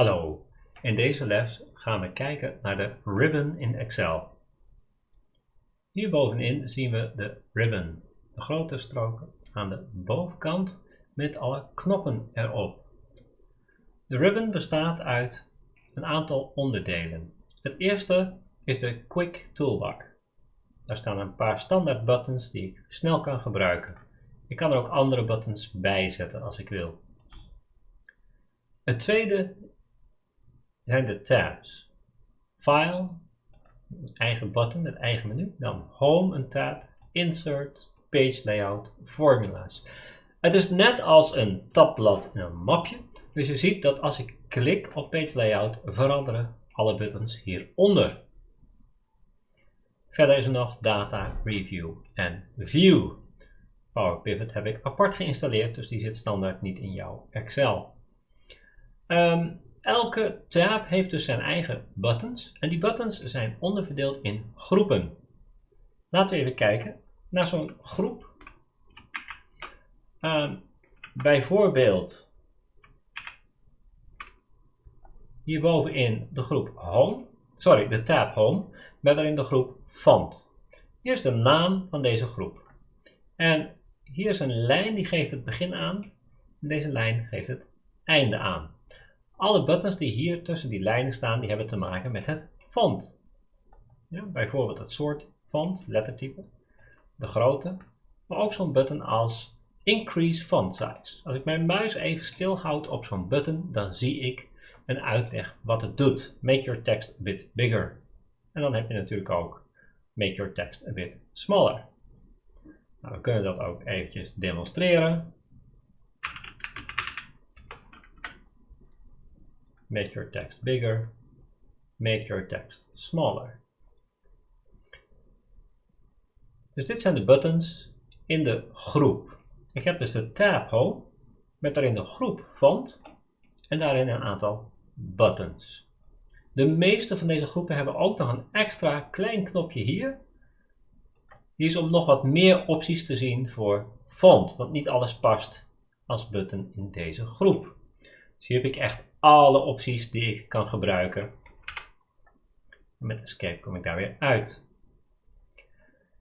Hallo, in deze les gaan we kijken naar de ribbon in Excel. Hier bovenin zien we de ribbon, de grote stroken aan de bovenkant met alle knoppen erop. De ribbon bestaat uit een aantal onderdelen. Het eerste is de Quick Toolbar. Daar staan een paar standaard buttons die ik snel kan gebruiken. Ik kan er ook andere buttons bij zetten als ik wil. Het tweede zijn de tabs. File, eigen button, het eigen menu. Dan Home, een tab. Insert, Page Layout, Formulas. Het is net als een tabblad in een mapje. Dus je ziet dat als ik klik op Page Layout veranderen alle buttons hieronder. Verder is er nog Data, Review en View. Power Pivot heb ik apart geïnstalleerd, dus die zit standaard niet in jouw Excel. Um, elke tab heeft dus zijn eigen buttons en die buttons zijn onderverdeeld in groepen. Laten we even kijken naar zo'n groep. Uh, bijvoorbeeld hierbovenin de groep Home, sorry, de tab Home, met daarin de groep Font. Hier is de naam van deze groep. En hier is een lijn die geeft het begin aan. En deze lijn geeft het einde aan. Alle buttons die hier tussen die lijnen staan, die hebben te maken met het font. Ja, bijvoorbeeld het soort font, lettertype, de grootte, maar ook zo'n button als Increase Font Size. Als ik mijn muis even stilhoud op zo'n button, dan zie ik een uitleg wat het doet. Make your text a bit bigger. En dan heb je natuurlijk ook Make your text a bit smaller. Nou, we kunnen dat ook eventjes demonstreren. Make your text bigger, make your text smaller. Dus dit zijn de buttons in de groep. Ik heb dus de tab home met daarin de groep font en daarin een aantal buttons. De meeste van deze groepen hebben ook nog een extra klein knopje hier. Die is om nog wat meer opties te zien voor font, want niet alles past als button in deze groep. Dus hier heb ik echt alle opties die ik kan gebruiken. Met escape kom ik daar weer uit.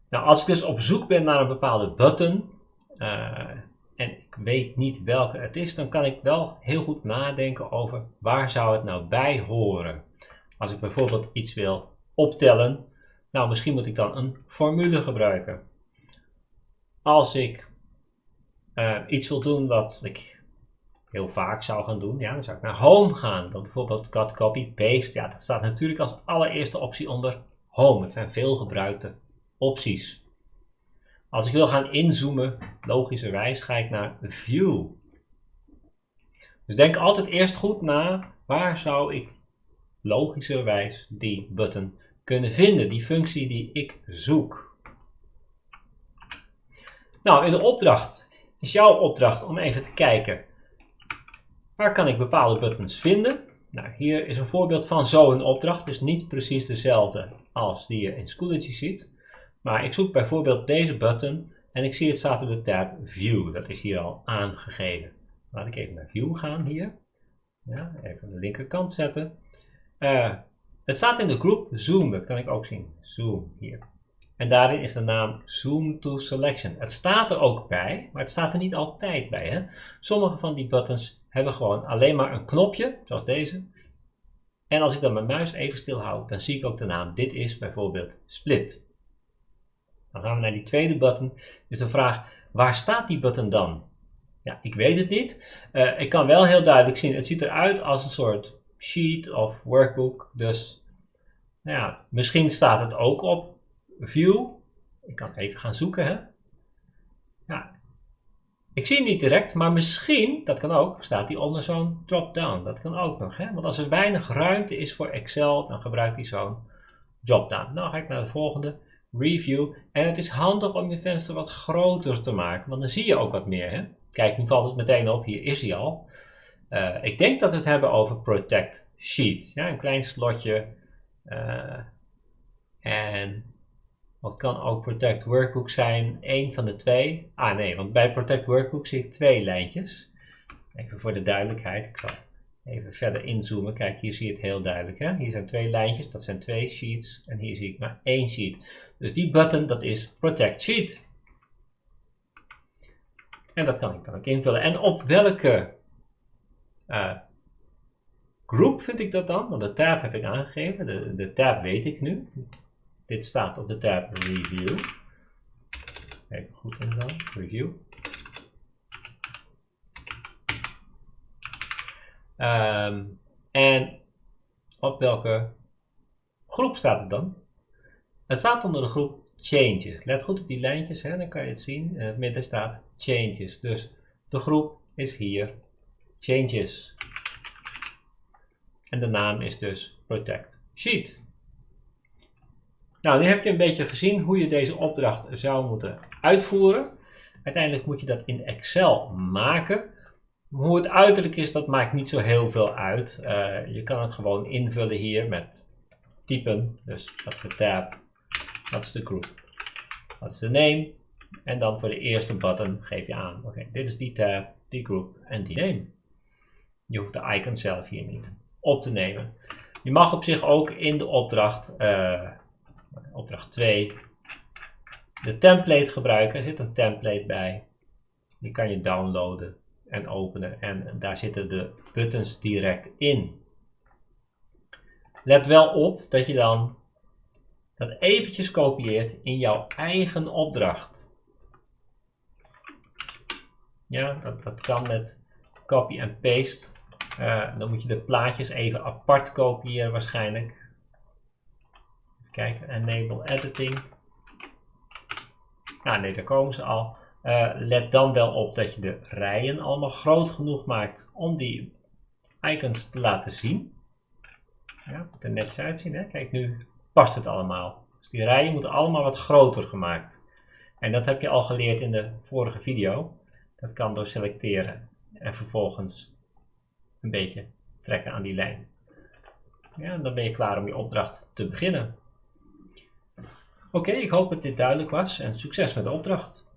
Nou, als ik dus op zoek ben naar een bepaalde button uh, en ik weet niet welke het is, dan kan ik wel heel goed nadenken over waar zou het nou bij horen. Als ik bijvoorbeeld iets wil optellen, nou misschien moet ik dan een formule gebruiken. Als ik uh, iets wil doen wat ik heel vaak zou gaan doen, ja, dan zou ik naar Home gaan. Dan bijvoorbeeld cut, copy, paste. Ja, dat staat natuurlijk als allereerste optie onder Home. Het zijn veel gebruikte opties. Als ik wil gaan inzoomen, logischerwijs ga ik naar View. Dus denk altijd eerst goed na, waar zou ik logischerwijs die button kunnen vinden, die functie die ik zoek. Nou, in de opdracht is jouw opdracht om even te kijken Waar kan ik bepaalde buttons vinden? Nou, hier is een voorbeeld van zo'n opdracht, dus niet precies dezelfde als die je in Schoology ziet. Maar ik zoek bijvoorbeeld deze button en ik zie het staat op de tab View. Dat is hier al aangegeven. Laat ik even naar View gaan hier. Ja, even aan de linkerkant zetten. Uh, het staat in de groep Zoom, dat kan ik ook zien. Zoom hier. En daarin is de naam Zoom to Selection. Het staat er ook bij, maar het staat er niet altijd bij. Hè? Sommige van die buttons hebben gewoon alleen maar een knopje, zoals deze. En als ik dan mijn muis even stil houd, dan zie ik ook de naam. Dit is bijvoorbeeld split. Dan gaan we naar die tweede button. Dus de vraag, waar staat die button dan? Ja, ik weet het niet. Uh, ik kan wel heel duidelijk zien, het ziet eruit als een soort sheet of workbook. Dus nou ja, misschien staat het ook op view. Ik kan even gaan zoeken. Hè? Ik zie niet direct, maar misschien, dat kan ook, staat hij onder zo'n drop-down. Dat kan ook nog. Hè? Want als er weinig ruimte is voor Excel, dan gebruikt hij zo'n drop-down. Nou ga ik naar de volgende, review. En het is handig om je venster wat groter te maken, want dan zie je ook wat meer. Hè? Kijk, nu valt het meteen op, hier is hij al. Uh, ik denk dat we het hebben over Protect Sheet. Ja, een klein slotje. Uh, en wat kan ook Protect Workbook zijn, één van de twee. Ah nee, want bij Protect Workbook zie ik twee lijntjes. Even voor de duidelijkheid, ik zal even verder inzoomen. Kijk, hier zie je het heel duidelijk. Hè? Hier zijn twee lijntjes, dat zijn twee sheets. En hier zie ik maar één sheet. Dus die button, dat is Protect Sheet. En dat kan ik dan ook invullen. En op welke uh, groep vind ik dat dan? Want de tab heb ik aangegeven. De, de tab weet ik nu. Dit staat op de tab Review. Even goed in dan. Review. Um, en op welke groep staat het dan? Het staat onder de groep Changes. Let goed op die lijntjes, hè, dan kan je het zien. In het midden staat Changes. Dus de groep is hier Changes. En de naam is dus Protect Sheet. Nou, nu heb je een beetje gezien hoe je deze opdracht zou moeten uitvoeren. Uiteindelijk moet je dat in Excel maken. Hoe het uiterlijk is, dat maakt niet zo heel veel uit. Uh, je kan het gewoon invullen hier met typen. Dus dat is de tab, dat is de groep, dat is de name. En dan voor de eerste button geef je aan, oké, dit is die tab, die groep en die name. Je hoeft de icon zelf hier niet op te nemen. Je mag op zich ook in de opdracht, uh, opdracht 2, de template gebruiken. Er zit een template bij. Die kan je downloaden en openen. En daar zitten de buttons direct in. Let wel op dat je dan dat eventjes kopieert in jouw eigen opdracht. Ja, dat, dat kan met copy en paste. Uh, dan moet je de plaatjes even apart kopiëren waarschijnlijk. Kijken, enable editing. Ah nee, daar komen ze al. Uh, let dan wel op dat je de rijen allemaal groot genoeg maakt om die icons te laten zien. Ja, moet er netjes uitzien. Hè? Kijk, nu past het allemaal. Dus die rijen moeten allemaal wat groter gemaakt. En dat heb je al geleerd in de vorige video. Dat kan door selecteren en vervolgens een beetje trekken aan die lijn. Ja, dan ben je klaar om je opdracht te beginnen. Oké, ik hoop dat dit duidelijk was en succes met de opdracht.